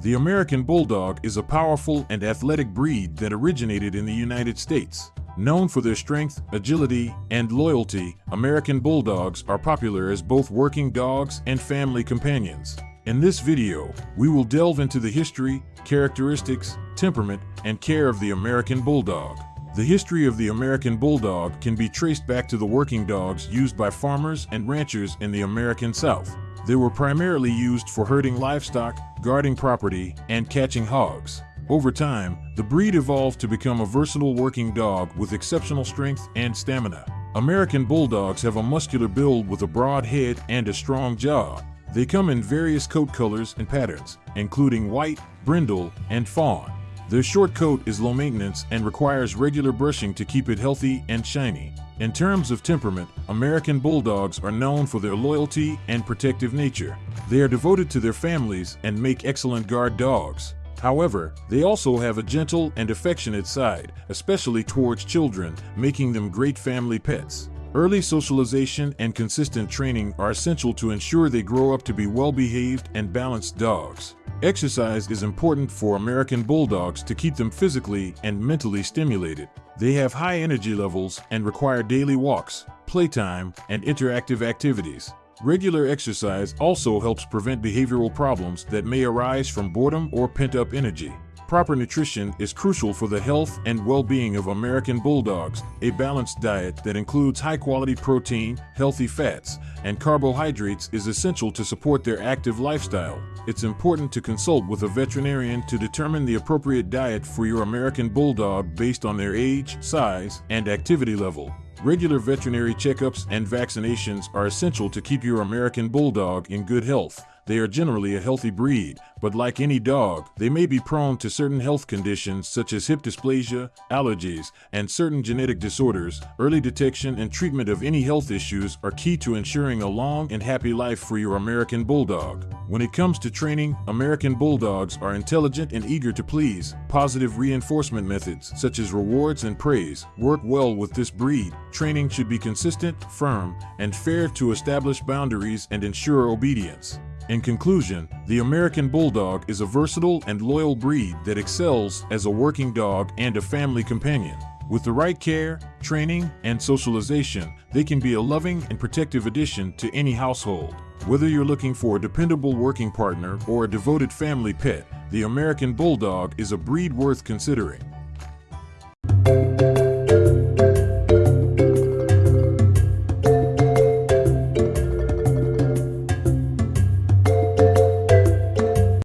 The American Bulldog is a powerful and athletic breed that originated in the United States. Known for their strength, agility, and loyalty, American Bulldogs are popular as both working dogs and family companions. In this video, we will delve into the history, characteristics, temperament, and care of the American Bulldog. The history of the American Bulldog can be traced back to the working dogs used by farmers and ranchers in the American South. They were primarily used for herding livestock, guarding property, and catching hogs. Over time, the breed evolved to become a versatile working dog with exceptional strength and stamina. American Bulldogs have a muscular build with a broad head and a strong jaw. They come in various coat colors and patterns, including white, brindle, and fawn. Their short coat is low maintenance and requires regular brushing to keep it healthy and shiny. In terms of temperament, American Bulldogs are known for their loyalty and protective nature. They are devoted to their families and make excellent guard dogs. However, they also have a gentle and affectionate side, especially towards children, making them great family pets. Early socialization and consistent training are essential to ensure they grow up to be well-behaved and balanced dogs. Exercise is important for American Bulldogs to keep them physically and mentally stimulated. They have high energy levels and require daily walks, playtime, and interactive activities. Regular exercise also helps prevent behavioral problems that may arise from boredom or pent-up energy. Proper nutrition is crucial for the health and well-being of American Bulldogs. A balanced diet that includes high-quality protein, healthy fats, and carbohydrates is essential to support their active lifestyle. It's important to consult with a veterinarian to determine the appropriate diet for your American Bulldog based on their age, size, and activity level. Regular veterinary checkups and vaccinations are essential to keep your American Bulldog in good health. They are generally a healthy breed, but like any dog, they may be prone to certain health conditions such as hip dysplasia, allergies, and certain genetic disorders. Early detection and treatment of any health issues are key to ensuring a long and happy life for your American Bulldog. When it comes to training, American Bulldogs are intelligent and eager to please. Positive reinforcement methods, such as rewards and praise, work well with this breed. Training should be consistent, firm, and fair to establish boundaries and ensure obedience. In conclusion, the American Bulldog is a versatile and loyal breed that excels as a working dog and a family companion. With the right care, training, and socialization, they can be a loving and protective addition to any household. Whether you're looking for a dependable working partner or a devoted family pet, the American Bulldog is a breed worth considering.